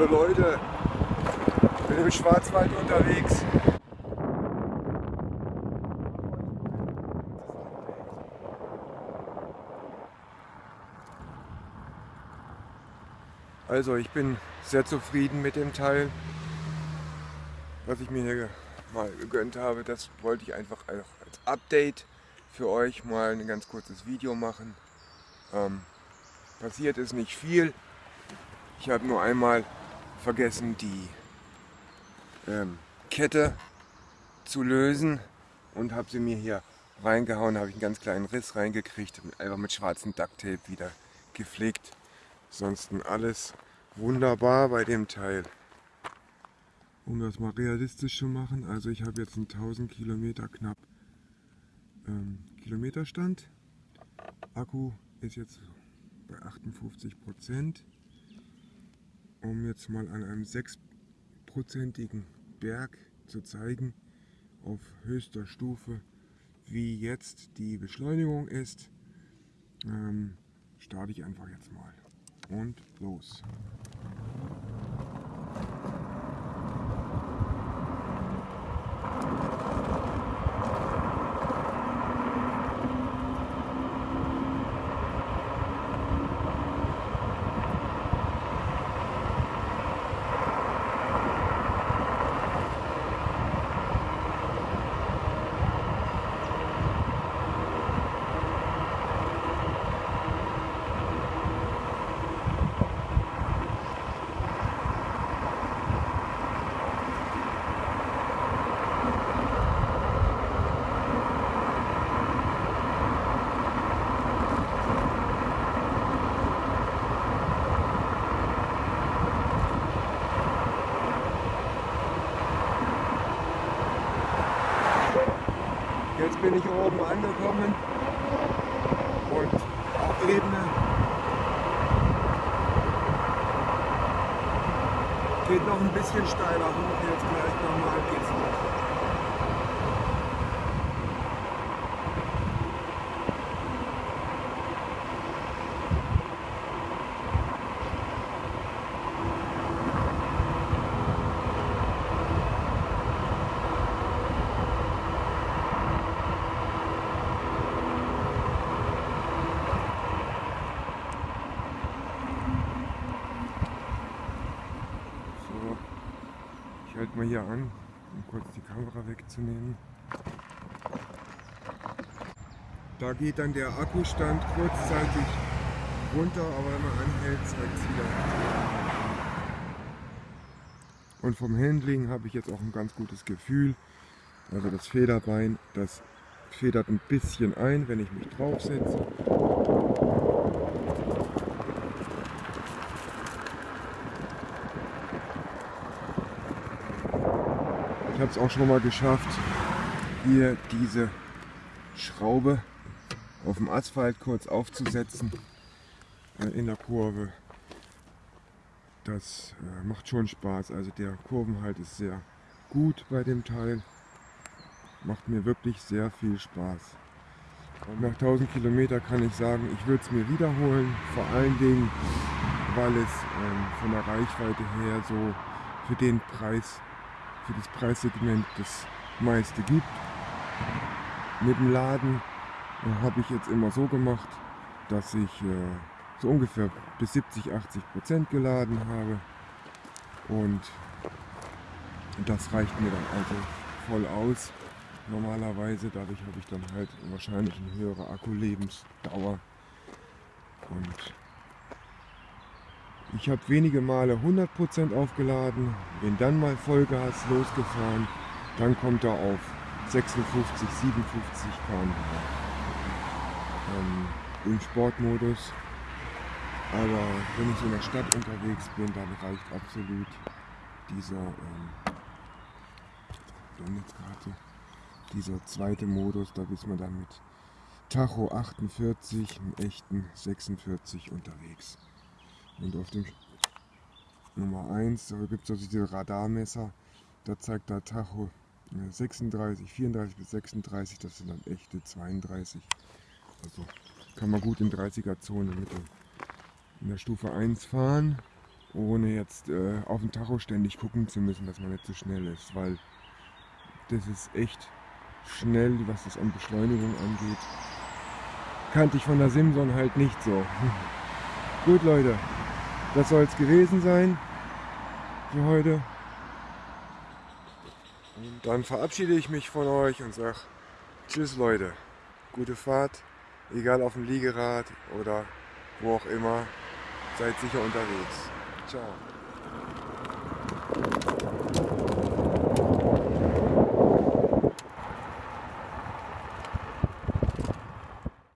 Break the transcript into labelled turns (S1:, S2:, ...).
S1: Hallo Leute, ich bin im Schwarzwald unterwegs. Also ich bin sehr zufrieden mit dem Teil, was ich mir hier mal gegönnt habe. Das wollte ich einfach als Update für euch mal ein ganz kurzes Video machen. Ähm, passiert ist nicht viel. Ich habe nur einmal vergessen, die ähm, Kette zu lösen und habe sie mir hier reingehauen, habe ich einen ganz kleinen Riss reingekriegt, einfach mit schwarzem Ducktape wieder gepflegt. Ansonsten alles wunderbar bei dem Teil. Um das mal realistisch zu machen, also ich habe jetzt einen 1000 Kilometer knapp ähm, Kilometerstand. Akku ist jetzt bei 58 Prozent um jetzt mal an einem 6%igen Berg zu zeigen, auf höchster Stufe, wie jetzt die Beschleunigung ist, ähm, starte ich einfach jetzt mal. Und los! Jetzt bin ich oben angekommen und auf Ebene geht noch ein bisschen steiler hoch, jetzt gleich normal geht's noch. Mal hier an, um kurz die Kamera wegzunehmen. Da geht dann der Akkustand kurzzeitig runter, aber wenn man anhält, zeigt es wieder. Und vom Handling habe ich jetzt auch ein ganz gutes Gefühl. Also das Federbein, das federt ein bisschen ein, wenn ich mich draufsetze. Ich habe es auch schon mal geschafft, hier diese Schraube auf dem Asphalt kurz aufzusetzen äh, in der Kurve. Das äh, macht schon Spaß. Also der Kurvenhalt ist sehr gut bei dem Teil. Macht mir wirklich sehr viel Spaß. Und nach 1000 Kilometer kann ich sagen, ich würde es mir wiederholen. Vor allen Dingen, weil es ähm, von der Reichweite her so für den Preis für das Preissegment das meiste gibt. Mit dem Laden äh, habe ich jetzt immer so gemacht, dass ich äh, so ungefähr bis 70, 80 Prozent geladen habe und das reicht mir dann also voll aus. Normalerweise, dadurch habe ich dann halt wahrscheinlich eine höhere Akkulebensdauer und ich habe wenige Male 100% aufgeladen, bin dann mal Vollgas losgefahren, dann kommt er auf 56, 57 km ähm, im Sportmodus. Aber wenn ich in der Stadt unterwegs bin, dann reicht absolut dieser, ähm, dieser zweite Modus, da ist man dann mit Tacho 48, im echten 46 unterwegs. Und auf dem Nummer 1, da gibt es also diese Radarmesser, da zeigt der Tacho 36, 34 bis 36, das sind dann echte 32. Also kann man gut in 30er Zone mit in der Stufe 1 fahren. ohne jetzt äh, auf den Tacho ständig gucken zu müssen, dass man nicht so schnell ist, weil das ist echt schnell, was das an Beschleunigung angeht. Kannte ich von der Simson halt nicht so. Gut Leute, das soll es gewesen sein für heute. Und dann verabschiede ich mich von euch und sage Tschüss Leute, gute Fahrt, egal auf dem Liegerad oder wo auch immer, seid sicher unterwegs. Ciao.